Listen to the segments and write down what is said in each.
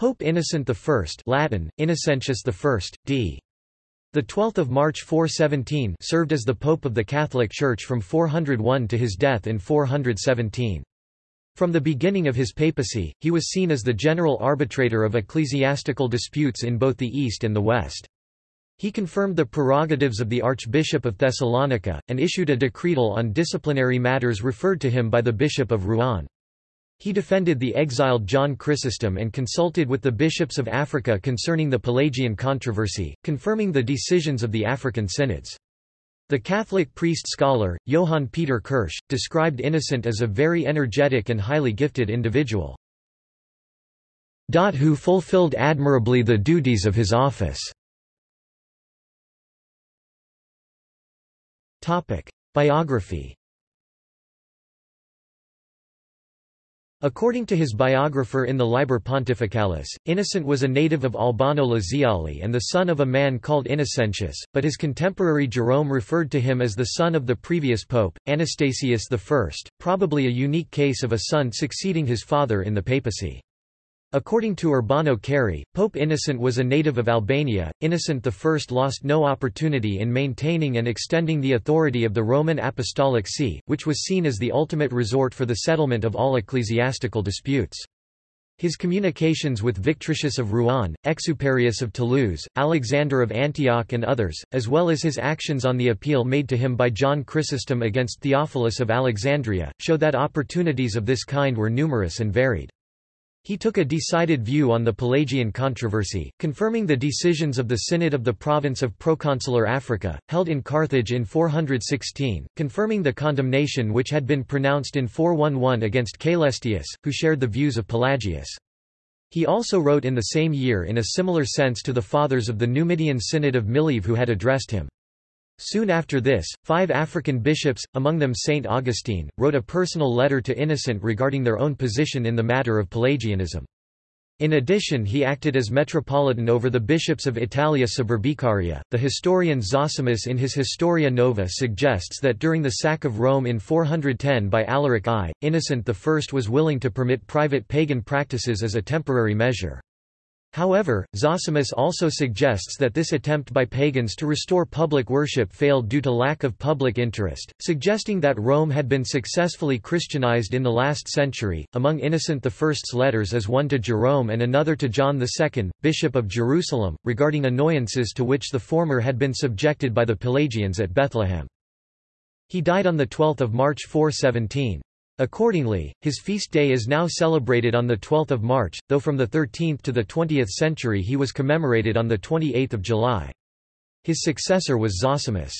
Pope Innocent I Latin, Innocentius I, d. The 12th of March 417 served as the Pope of the Catholic Church from 401 to his death in 417. From the beginning of his papacy, he was seen as the general arbitrator of ecclesiastical disputes in both the East and the West. He confirmed the prerogatives of the Archbishop of Thessalonica, and issued a decretal on disciplinary matters referred to him by the Bishop of Rouen. He defended the exiled John Chrysostom and consulted with the bishops of Africa concerning the Pelagian controversy, confirming the decisions of the African synods. The Catholic priest-scholar, Johann Peter Kirsch, described Innocent as a very energetic and highly gifted individual. Who fulfilled admirably the duties of his office. Biography According to his biographer in the Liber Pontificalis, Innocent was a native of Albano Laziale and the son of a man called Innocentius, but his contemporary Jerome referred to him as the son of the previous pope, Anastasius I, probably a unique case of a son succeeding his father in the papacy. According to Urbano Cerri, Pope Innocent was a native of Albania. Innocent I lost no opportunity in maintaining and extending the authority of the Roman Apostolic See, which was seen as the ultimate resort for the settlement of all ecclesiastical disputes. His communications with Victricius of Rouen, Exuperius of Toulouse, Alexander of Antioch and others, as well as his actions on the appeal made to him by John Chrysostom against Theophilus of Alexandria, show that opportunities of this kind were numerous and varied. He took a decided view on the Pelagian controversy, confirming the decisions of the Synod of the province of Proconsular Africa, held in Carthage in 416, confirming the condemnation which had been pronounced in 411 against Caelestius, who shared the views of Pelagius. He also wrote in the same year in a similar sense to the fathers of the Numidian Synod of Mileve who had addressed him. Soon after this, five African bishops, among them Saint Augustine, wrote a personal letter to Innocent regarding their own position in the matter of Pelagianism. In addition he acted as metropolitan over the bishops of Italia Suburbicaria. The historian Zosimus in his Historia Nova suggests that during the sack of Rome in 410 by Alaric I, Innocent I was willing to permit private pagan practices as a temporary measure. However, Zosimus also suggests that this attempt by pagans to restore public worship failed due to lack of public interest, suggesting that Rome had been successfully Christianized in the last century. Among Innocent I's letters is one to Jerome and another to John II, Bishop of Jerusalem, regarding annoyances to which the former had been subjected by the Pelagians at Bethlehem. He died on 12 March 417. Accordingly, his feast day is now celebrated on 12 March, though from the 13th to the 20th century he was commemorated on 28 July. His successor was Zosimus.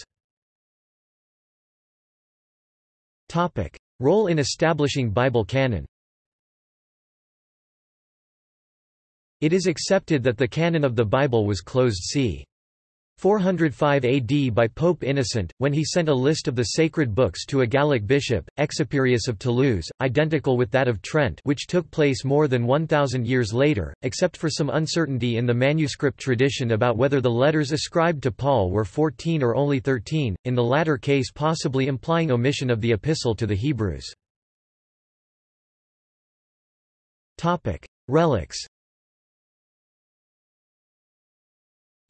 Role in establishing Bible canon It is accepted that the canon of the Bible was closed c. 405 AD by Pope Innocent, when he sent a list of the sacred books to a Gallic bishop, Exuperius of Toulouse, identical with that of Trent which took place more than 1,000 years later, except for some uncertainty in the manuscript tradition about whether the letters ascribed to Paul were 14 or only 13, in the latter case possibly implying omission of the epistle to the Hebrews. Relics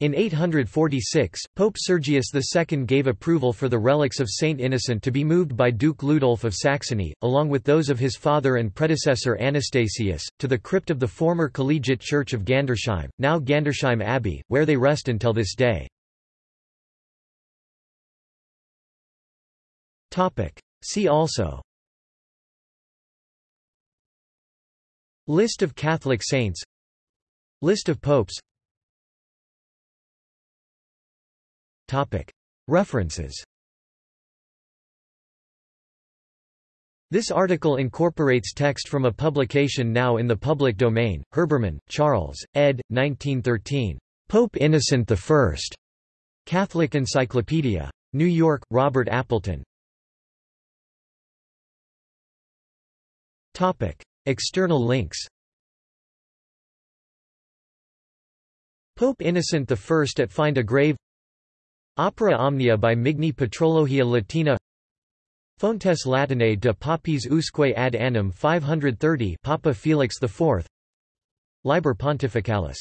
In 846, Pope Sergius II gave approval for the relics of Saint Innocent to be moved by Duke Ludolf of Saxony, along with those of his father and predecessor Anastasius, to the crypt of the former collegiate church of Gandersheim, now Gandersheim Abbey, where they rest until this day. See also. List of Catholic saints. List of popes References This article incorporates text from a publication now in the public domain, Herbermann, Charles, ed. 1913. Pope Innocent I. Catholic Encyclopedia. New York, Robert Appleton. External links Pope Innocent I at Find a Grave Opera Omnia by Migne Patrologia Latina. Fontes Latinae de Papis usque ad annum 530 Papa Felix IV Liber Pontificalis